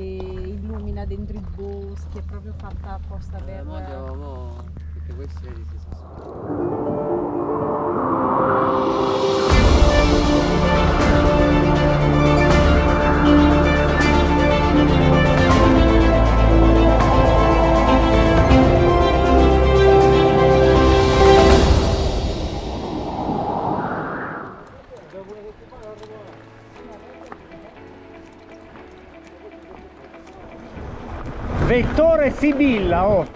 che illumina dentro i boschi, è proprio fatta apposta Eh, per... andiamo, mo, perché questi si sono. Vettore Sibilla, oh.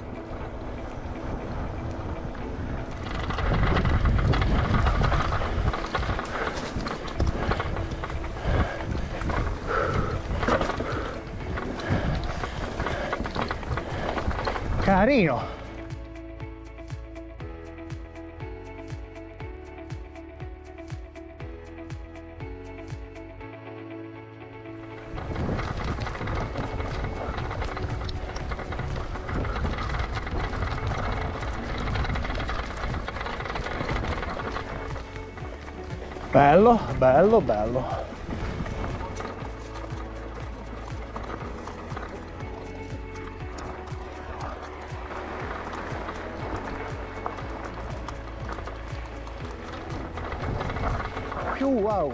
Carino. Bello, bello, bello. Wow.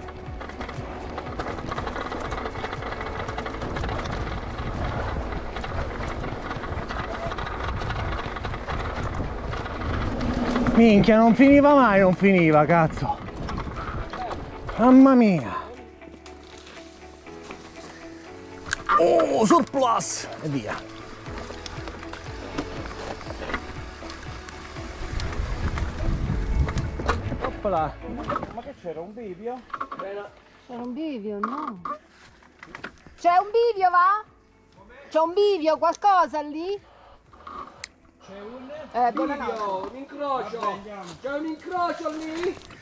Minchia, non finiva mai, non finiva, cazzo. Mamma mia! Oh, surplus! E via. Oppala! Ma che c'era, un bivio? C'era un bivio, no? C'è un bivio, va? C'è un bivio, qualcosa lì? C'è un Eh, bivio, un incrocio! C'è un incrocio lì!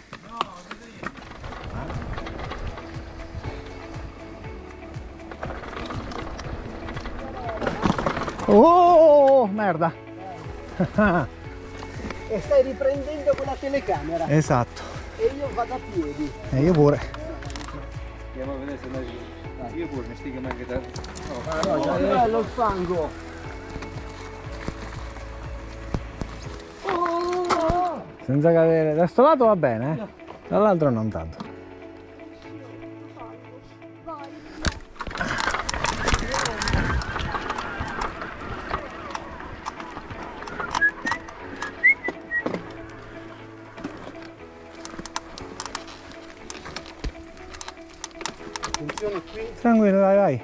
Oh, merda! E stai riprendendo con la telecamera Esatto. e io vado a piedi. E io pure. Andiamo a vedere se la Io pure mi stiga anche da... No, già è bello il fango. Senza cadere. Da sto lato va bene, eh? Dall'altro non tanto. Attenzione qui. Tranquillo, vai, vai.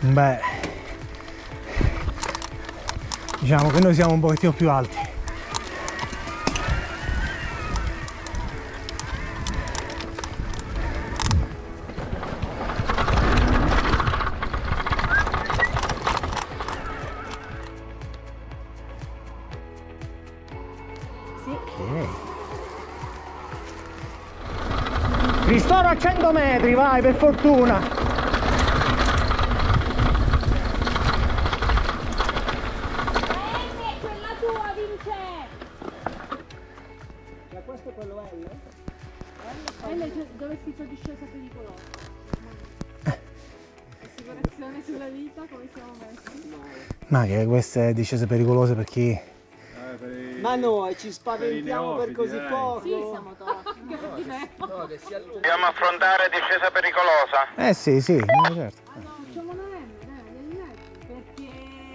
Beh, diciamo che noi siamo un pochettino più alti. A 100 metri, vai, per fortuna. quella tua, Vince! Ma questo è quello L? L dove si fa discesa pericolosa? Assicurazione sulla vita, come siamo messi? Ma che queste discese pericolose per chi? Ma noi ci spaventiamo per così dai. poco. Sì, siamo di allunga. Dobbiamo affrontare discesa pericolosa. Eh sì, sì, certo. Ah no, facciamo una M, dai, perché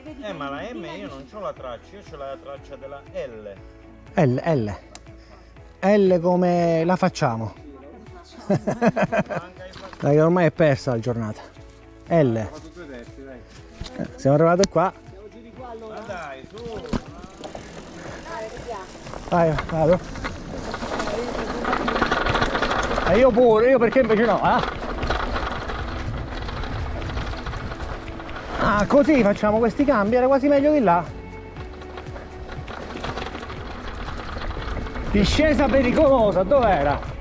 vedi Eh ma la M io non ho la traccia, io ho la traccia della L. L, L. L come la facciamo. Dai, che ormai è persa la giornata. L. Fatto due testi, dai. Eh, Siamo arrivati qua. Ma dai, su! Vai, vado. E io pure, io perché invece no, eh? Ah, così facciamo questi cambi, era quasi meglio di là. Discesa pericolosa, dov'era?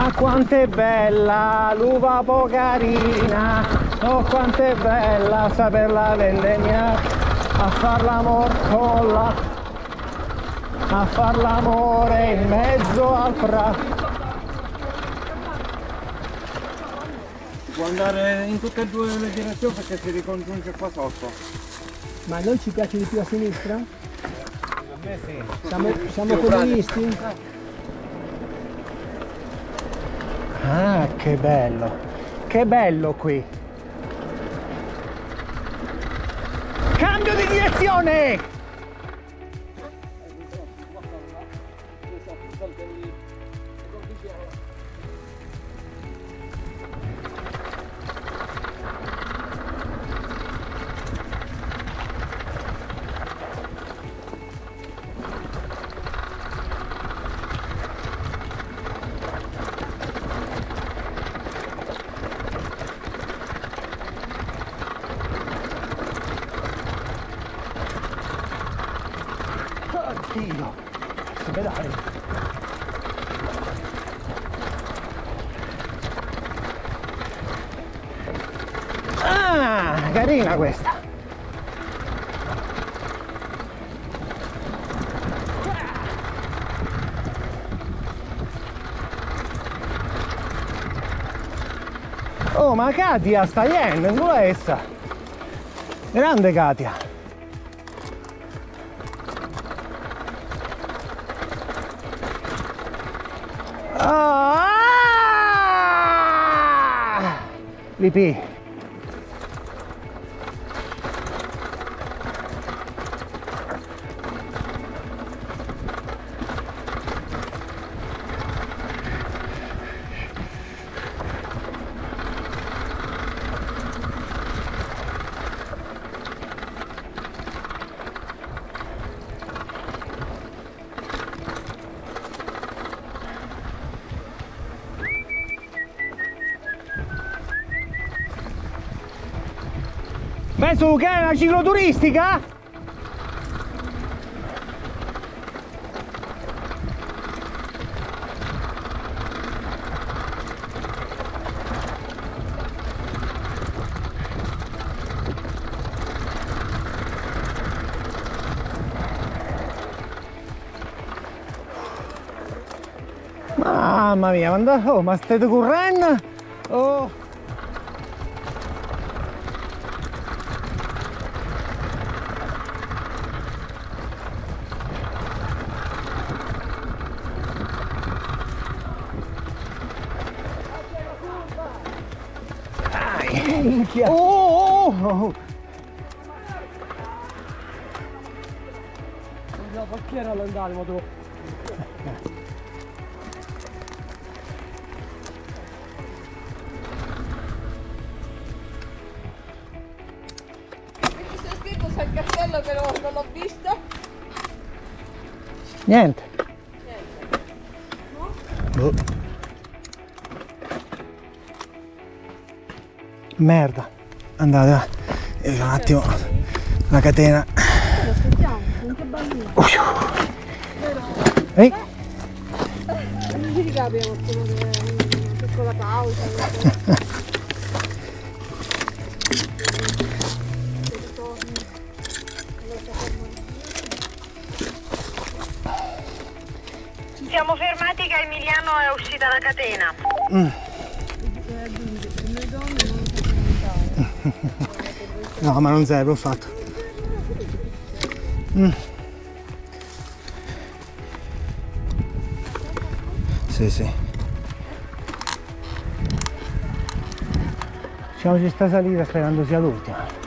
Ma quanto è bella l'uva pocarina, oh quanto è bella saperla vendemmiare, a far l'amor con la, a far l'amore in mezzo al prato. Si può andare in tutte e due le direzioni perché si ricongiunge qua sotto. Ma a noi ci piace di più a sinistra? A me sì. Siamo, siamo comunisti? Ah, che bello, che bello qui. Cambio di direzione! Oddio, che pedali. Ah, carina questa. Oh, ma Katia sta yen, è essa? Grande Katia. Lipi. Penso che è una cicloturistica? Mamma mia, ma, oh, ma state correndo? Oh. Minchia! Oh, oh, oh. No, perché era l'andare, ma tu? Qui c'è scritto San Castello però non l'ho visto. Niente. Boh. Merda. Andate, va. Io c'ho un attimo la catena. Aspettiamo, anche bambino. Ehi, Non ci ricapiamo solo che una piccola pausa. Siamo fermati che Emiliano è uscita da catena. No, ma non serve, ho fatto. Mm. Sì, sì. Facciamoci sta salita sperando sia l'ultima.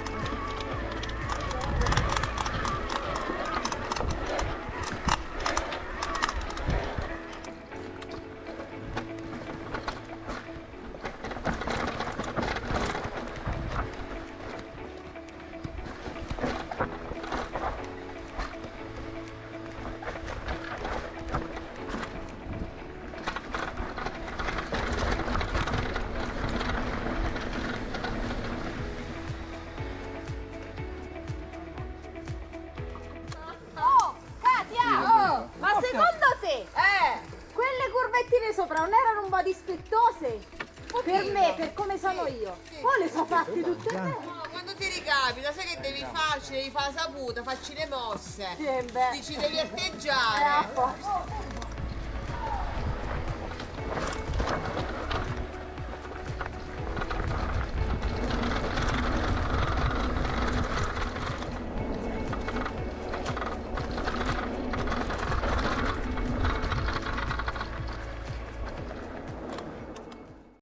Sopra non erano un po' dispettose? Per me, per come sono io. Poi le so fatte tutte bene. No, quando ti ricapita, sai che devi farci, devi fare la saputa, facci le mosse. Sì. Dici devi Eh, atteggiare. posto.